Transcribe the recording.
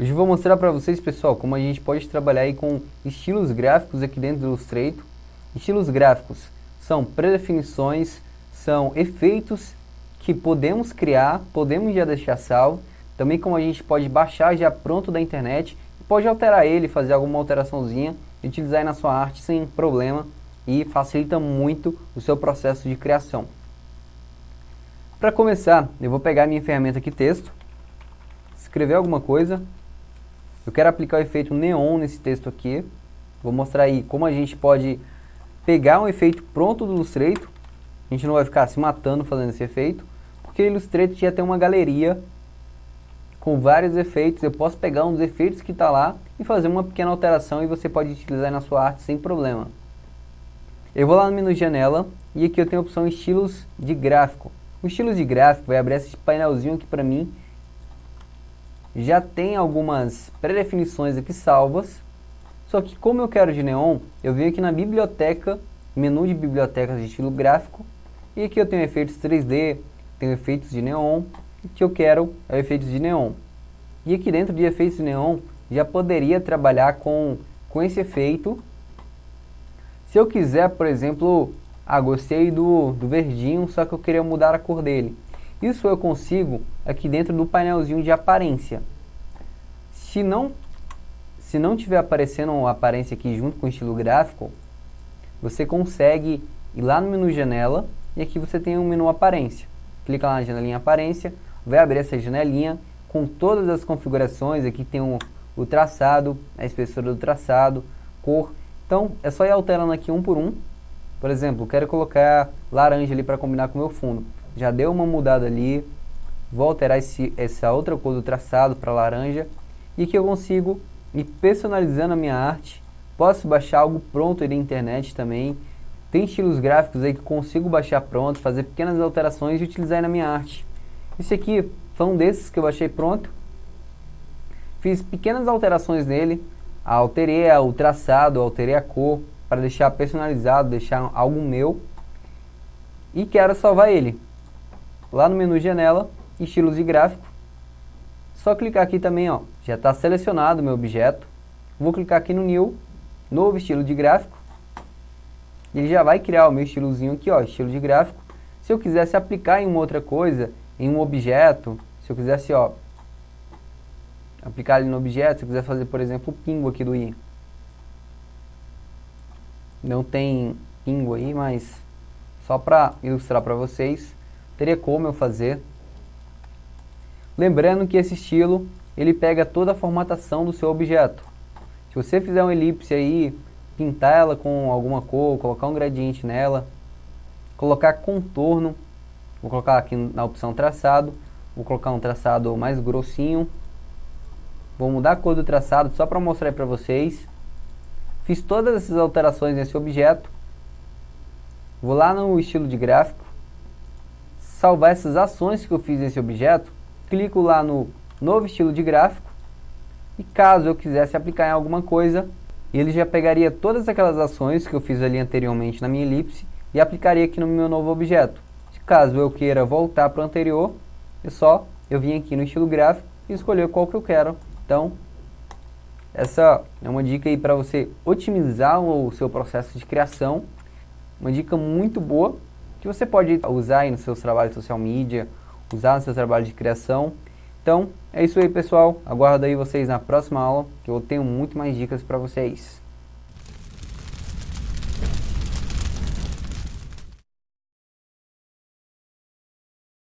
Hoje eu vou mostrar para vocês, pessoal, como a gente pode trabalhar aí com estilos gráficos aqui dentro do Illustrator. Estilos gráficos são predefinições, são efeitos que podemos criar, podemos já deixar salvo. Também como a gente pode baixar já pronto da internet, pode alterar ele, fazer alguma alteraçãozinha utilizar na sua arte sem problema e facilita muito o seu processo de criação. Para começar, eu vou pegar minha ferramenta aqui, texto, escrever alguma coisa, eu quero aplicar o efeito neon nesse texto aqui. Vou mostrar aí como a gente pode pegar um efeito pronto do Illustrator. A gente não vai ficar se matando fazendo esse efeito, porque o Illustrator já tem uma galeria com vários efeitos. Eu posso pegar um dos efeitos que está lá e fazer uma pequena alteração e você pode utilizar na sua arte sem problema. Eu vou lá no menu janela e aqui eu tenho a opção estilos de gráfico. O estilos de gráfico vai abrir esse painelzinho aqui para mim já tem algumas pré-definições aqui salvas, só que como eu quero de neon, eu venho aqui na biblioteca, menu de bibliotecas de estilo gráfico, e aqui eu tenho efeitos 3D, tenho efeitos de neon, o que eu quero é efeitos de neon. E aqui dentro de efeitos de neon, já poderia trabalhar com, com esse efeito. Se eu quiser, por exemplo, ah, gostei do, do verdinho, só que eu queria mudar a cor dele. Isso eu consigo aqui dentro do painelzinho de aparência. Se não, se não tiver aparecendo uma aparência aqui junto com o estilo gráfico, você consegue ir lá no menu janela e aqui você tem um menu aparência. Clica lá na janelinha aparência, vai abrir essa janelinha com todas as configurações, aqui tem um, o traçado, a espessura do traçado, cor. Então é só ir alterando aqui um por um. Por exemplo, quero colocar laranja ali para combinar com o meu fundo já deu uma mudada ali, vou alterar esse, essa outra cor do traçado para laranja, e que eu consigo ir personalizando a minha arte, posso baixar algo pronto aí da internet também, tem estilos gráficos aí que consigo baixar pronto, fazer pequenas alterações e utilizar aí na minha arte. Esse aqui foi um desses que eu baixei pronto, fiz pequenas alterações nele, alterei o traçado, alterei a cor, para deixar personalizado, deixar algo meu, e quero salvar ele lá no menu janela, estilos de gráfico. Só clicar aqui também, ó, já está selecionado o meu objeto. Vou clicar aqui no New, novo estilo de gráfico. Ele já vai criar o meu estilozinho aqui, ó, estilo de gráfico. Se eu quisesse aplicar em uma outra coisa, em um objeto, se eu quisesse, ó, aplicar ali no objeto, se eu quiser fazer, por exemplo, o pingo aqui do i. Não tem pingo aí, mas só para ilustrar para vocês teria como eu fazer. Lembrando que esse estilo, ele pega toda a formatação do seu objeto. Se você fizer uma elipse aí, pintar ela com alguma cor, colocar um gradiente nela, colocar contorno, vou colocar aqui na opção traçado, vou colocar um traçado mais grossinho, vou mudar a cor do traçado só para mostrar para vocês. Fiz todas essas alterações nesse objeto, vou lá no estilo de gráfico, salvar essas ações que eu fiz nesse objeto, clico lá no novo estilo de gráfico e caso eu quisesse aplicar em alguma coisa, ele já pegaria todas aquelas ações que eu fiz ali anteriormente na minha elipse e aplicaria aqui no meu novo objeto. Caso eu queira voltar para o anterior, é só eu vim aqui no estilo gráfico e escolher qual que eu quero. Então, essa é uma dica aí para você otimizar o seu processo de criação. Uma dica muito boa que você pode usar aí nos seus trabalhos de social media, usar no seu trabalho de criação. Então, é isso aí pessoal, aguardo aí vocês na próxima aula, que eu tenho muito mais dicas para vocês.